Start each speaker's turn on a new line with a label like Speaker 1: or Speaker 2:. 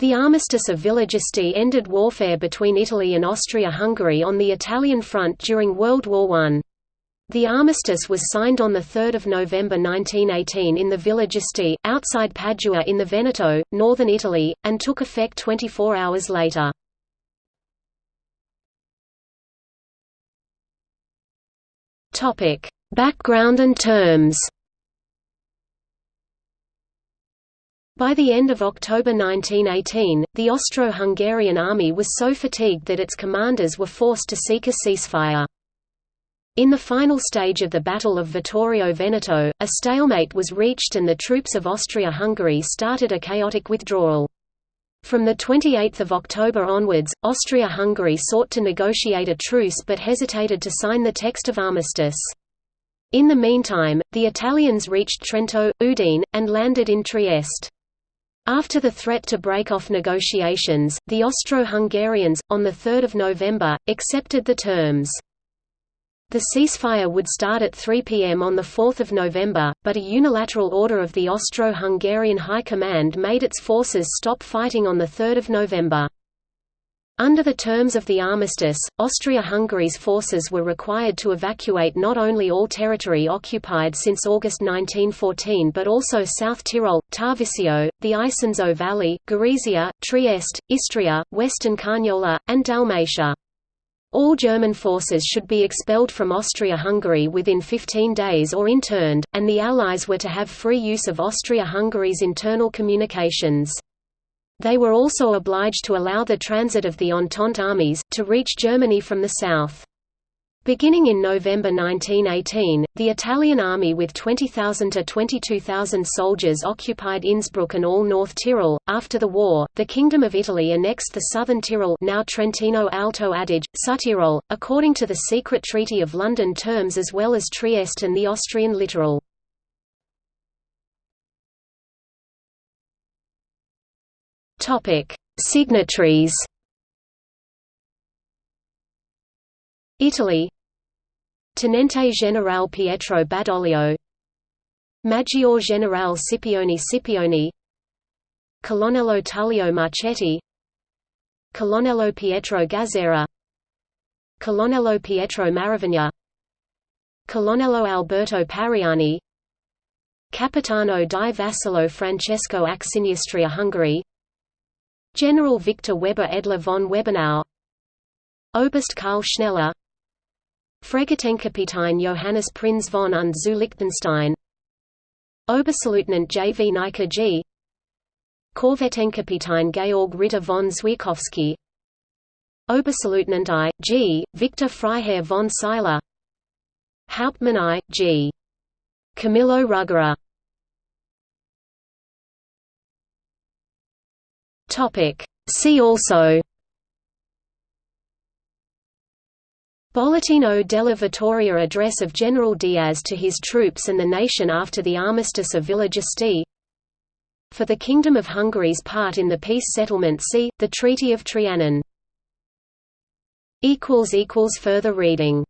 Speaker 1: The Armistice of Villa Giusti ended warfare between Italy and Austria-Hungary on the Italian front during World War I. The armistice was signed on 3 November 1918 in the Villa Giusti, outside Padua in the Veneto, northern Italy, and took effect 24 hours later. Background and terms By the end of October 1918, the Austro-Hungarian army was so fatigued that its commanders were forced to seek a ceasefire. In the final stage of the Battle of Vittorio Veneto, a stalemate was reached and the troops of Austria-Hungary started a chaotic withdrawal. From 28 October onwards, Austria-Hungary sought to negotiate a truce but hesitated to sign the text of armistice. In the meantime, the Italians reached Trento, Udine, and landed in Trieste. After the threat to break off negotiations, the Austro-Hungarians, on 3 November, accepted the terms. The ceasefire would start at 3 pm on 4 November, but a unilateral order of the Austro-Hungarian High Command made its forces stop fighting on 3 November. Under the terms of the armistice, Austria-Hungary's forces were required to evacuate not only all territory occupied since August 1914 but also South Tyrol, Tarvisio, the Isonzo Valley, Gorizia, Trieste, Istria, Western Carniola, and Dalmatia. All German forces should be expelled from Austria-Hungary within 15 days or interned, and the Allies were to have free use of Austria-Hungary's internal communications. They were also obliged to allow the transit of the Entente armies, to reach Germany from the south. Beginning in November 1918, the Italian army with 20,000 to 22,000 soldiers occupied Innsbruck and all North Tyrol. After the war, the Kingdom of Italy annexed the southern Tyrol, now Trentino Alto Adige, Südtirol, according to the secret Treaty of London terms as well as Trieste and the Austrian littoral. Topic: Signatories Italy Tenente Generale Pietro Badoglio Maggiore Generale Scipione Scipioni Colonnello Tullio Marchetti Colonnello Pietro Gazzera Colonnello Pietro Maravigna Colonnello Alberto Pariani Capitano di Vascello Francesco Axiniestria Hungary General Victor Weber Edler von Webenau Oberst Karl Schneller Fregattenkapitän Johannes Prinz von und zu Liechtenstein Oberstleutnant J. V. Nika G. Korvettenkapitän Georg Ritter von Zwierkowski Oberstleutnant I. G. Victor Freiherr von Seiler Hauptmann I. G. Camillo Ruggera See also. Bollettino della Vittoria address of General Diaz to his troops and the nation after the armistice of Villa For the Kingdom of Hungary's part in the peace settlement see, the Treaty of Trianon. Further reading